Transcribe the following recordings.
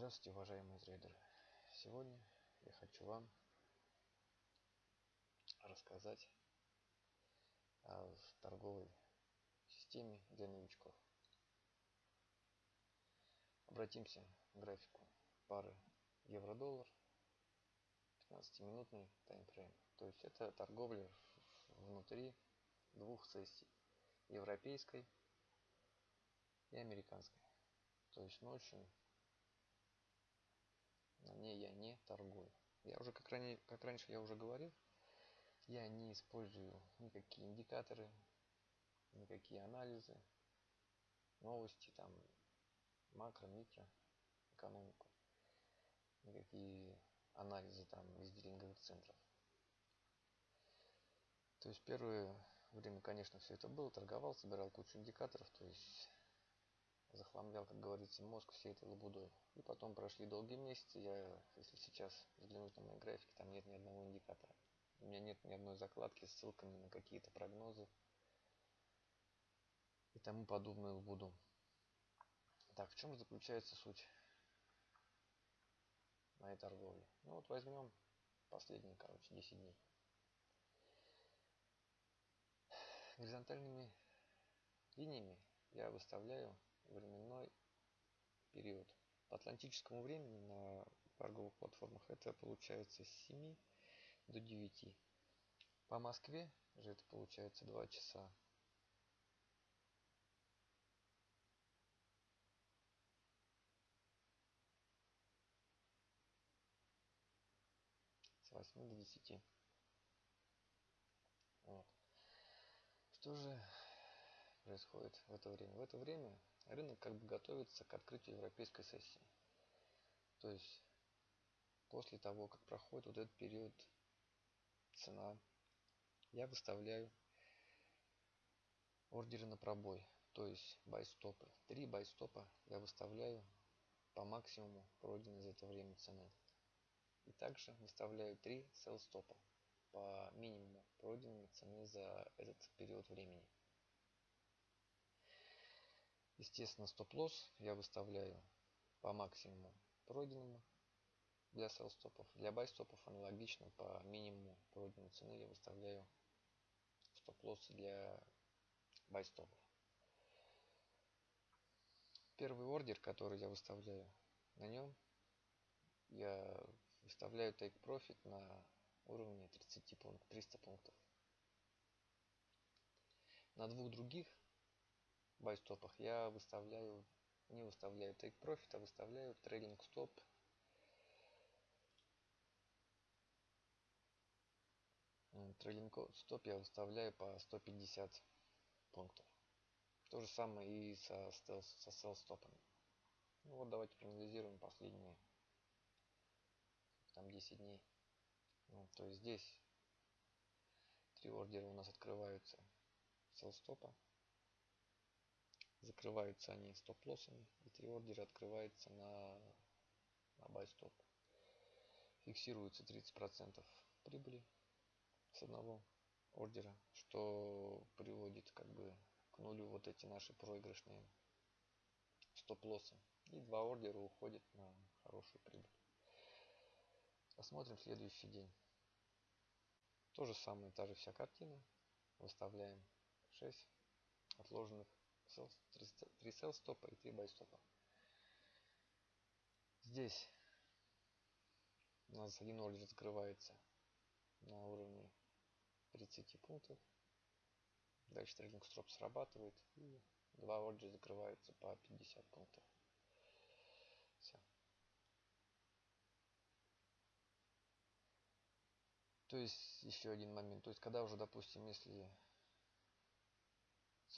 Здравствуйте, уважаемые трейдеры! Сегодня я хочу вам рассказать о торговой системе для новичков. Обратимся к графику пары евро-доллар 15-минутный таймфрейм. То есть это торговля внутри двух сессий. Европейской и американской. То есть ночью на ней я не торгую. Я уже, как, ранее, как раньше я уже говорил, я не использую никакие индикаторы, никакие анализы, новости, там, макро, микро, экономику, никакие анализы там из дилинговых центров. То есть первое время, конечно, все это было, торговал, собирал кучу индикаторов, то есть захламлял, как говорится, мозг всей этой лабудой. И потом прошли долгие месяцы, я, если сейчас взглянуть на мои графики, там нет ни одного индикатора. У меня нет ни одной закладки с ссылками на какие-то прогнозы и тому подобную лабуду. Так, в чем заключается суть моей торговли? Ну вот возьмем последние, короче, 10 дней. Горизонтальными линиями я выставляю временной период. По атлантическому времени на торговых платформах это получается с 7 до 9. По Москве же это получается 2 часа. С 8 до 10. Вот. Что же происходит в это время? В это время рынок как бы готовится к открытию европейской сессии. То есть после того, как проходит вот этот период цена, я выставляю ордеры на пробой, то есть байстопы. Три байстопа я выставляю по максимуму пройденной за это время цены. И также выставляю три sell стопа по минимуму пройденной цены за этот период времени. Естественно, стоп-лосс я выставляю по максимуму пройденному для sell стопов. Для buy стопов аналогично по минимуму пройденной цены я выставляю стоп-лоссы для buy стопов. Первый ордер, который я выставляю, на нем я выставляю take profit на уровне 30 пунктов, 300 пунктов. На двух других байстопах я выставляю, не выставляю take profit, а выставляю трейлинг стоп Трейлинг стоп я выставляю по 150 пунктов. То же самое и со, со sell стопами. Ну вот давайте проанализируем последние там 10 дней. Ну, то есть здесь три ордера у нас открываются sell стопа закрываются они стоп-лоссами, и три ордера открывается на, на buy стоп. Фиксируется 30% прибыли с одного ордера, что приводит как бы к нулю вот эти наши проигрышные стоп-лоссы. И два ордера уходят на хорошую прибыль. Посмотрим следующий день. То же самое, та же вся картина. Выставляем 6 отложенных sell, 3 sell стопа и 3 buy стопа. Здесь у нас один ордер закрывается на уровне 30 пунктов. Дальше трейдинг строп срабатывает и два ордера закрываются по 50 пунктов. Все. То есть еще один момент. То есть когда уже, допустим, если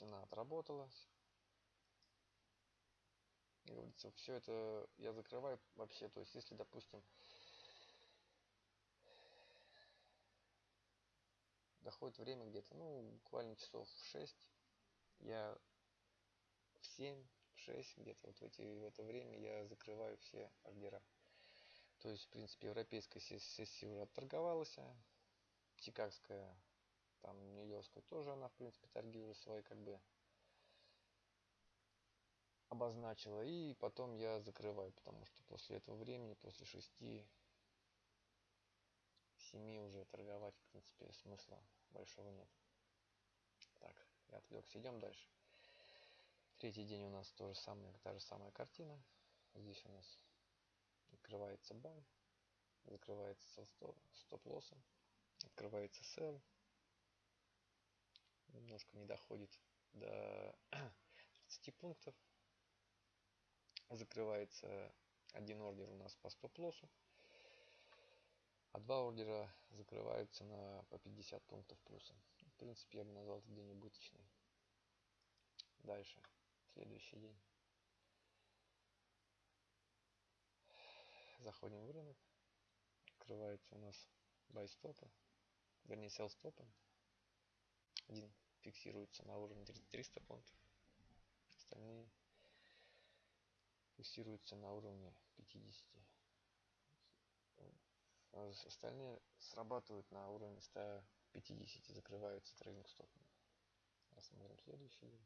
цена отработалась. И говорится, все это я закрываю вообще. То есть, если, допустим, доходит время где-то, ну, буквально часов в 6, я в 7, в 6, где-то вот в, эти, в это время я закрываю все ордера. То есть, в принципе, европейская сессия уже отторговалась, а чикагская там Нью-Йоркская тоже она, в принципе, торги уже свои как бы обозначила. И потом я закрываю, потому что после этого времени, после 6 7 уже торговать, в принципе, смысла большого нет. Так, я отвлекся. Идем дальше. Третий день у нас то же самое, та же самая картина. Здесь у нас открывается бай, закрывается стоп-лоссом, открывается sell, немножко не доходит до 30 пунктов. Закрывается один ордер у нас по стоп-лоссу, а два ордера закрываются на по 50 пунктов плюсом. В принципе, я бы назвал этот день убыточный. Дальше, следующий день. Заходим в рынок. Открывается у нас buy стопа, вернее sell стопа. один фиксируются на уровне 300 пунктов. Остальные фиксируются на уровне 50. Остальные срабатывают на уровне 150 и закрываются трейдинг стопами. Рассмотрим следующий.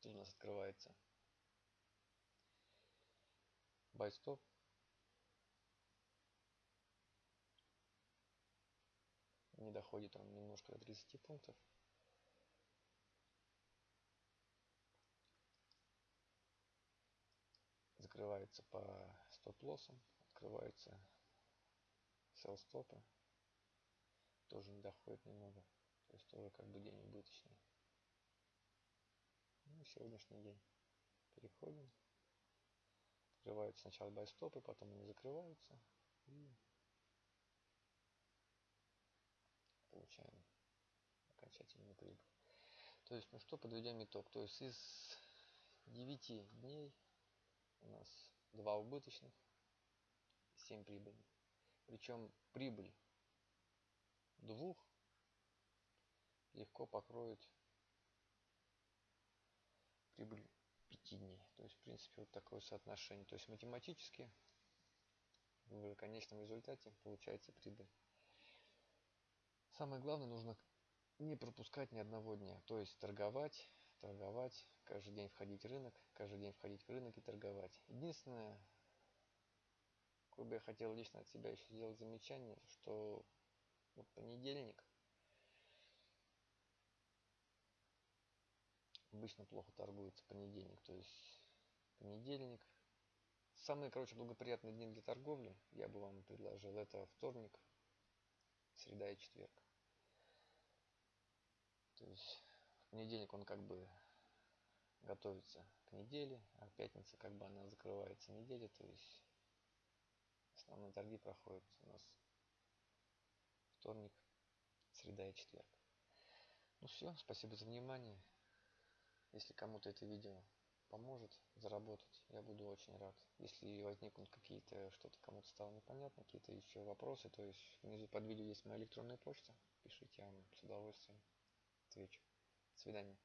Тут у нас открывается buy стоп. Не доходит он немножко до 30 пунктов. Закрывается по стоп-лоссам, открываются sell стопы. Тоже не доходит немного. То есть тоже как бы день убыточный. Ну, сегодняшний день. Переходим. Открываются сначала buy стопы, потом они закрываются. И получаем окончательную прибыль. То есть, ну что, подведем итог. То есть из 9 дней у нас 2 убыточных, 7 прибыльных. Причем прибыль двух легко покроет прибыль 5 дней. То есть, в принципе, вот такое соотношение. То есть, математически в конечном результате получается прибыль. Самое главное, нужно не пропускать ни одного дня. То есть, торговать, торговать, каждый день входить в рынок, каждый день входить в рынок и торговать. Единственное, какое бы я хотел лично от себя еще сделать замечание, что вот понедельник обычно плохо торгуется понедельник. То есть понедельник. Самые, короче, благоприятные дни для торговли, я бы вам предложил, это вторник, среда и четверг. То есть в понедельник он как бы готовится к неделе, а пятница как бы она закрывается неделя, то есть основные торги проходят у нас вторник, среда и четверг. Ну все, спасибо за внимание. Если кому-то это видео поможет заработать, я буду очень рад. Если возникнут какие-то, что-то кому-то стало непонятно, какие-то еще вопросы, то есть внизу под видео есть моя электронная почта, пишите, я вам с удовольствием отвечу. До свидания.